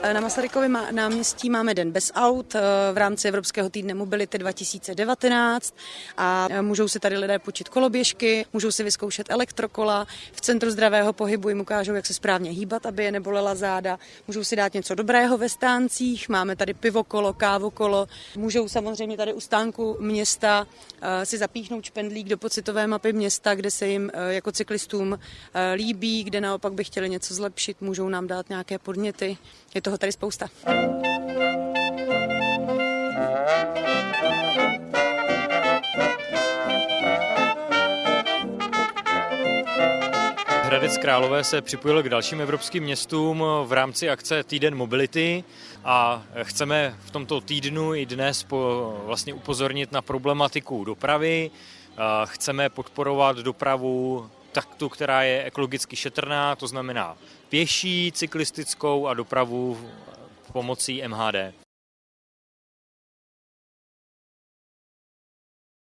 Na Masarykově náměstí máme den bez aut v rámci Evropského týdne mobility 2019 a můžou si tady lidé počít koloběžky, můžou si vyzkoušet elektrokola, v centru zdravého pohybu jim ukážou, jak se správně hýbat, aby je nebolela záda, můžou si dát něco dobrého ve stáncích, máme tady pivokolo, kávokolo, můžou samozřejmě tady u stánku města si zapíchnout špendlík do pocitové mapy města, kde se jim jako cyklistům líbí, kde naopak by chtěli něco zlepšit, můžou nám dát nějaké podněty. Je toho tady spousta. Hradec Králové se připojil k dalším evropským městům v rámci akce Týden mobility a chceme v tomto týdnu i dnes po, vlastně upozornit na problematiku dopravy. Chceme podporovat dopravu taktu, která je ekologicky šetrná, to znamená pěší, cyklistickou a dopravu pomocí MHD.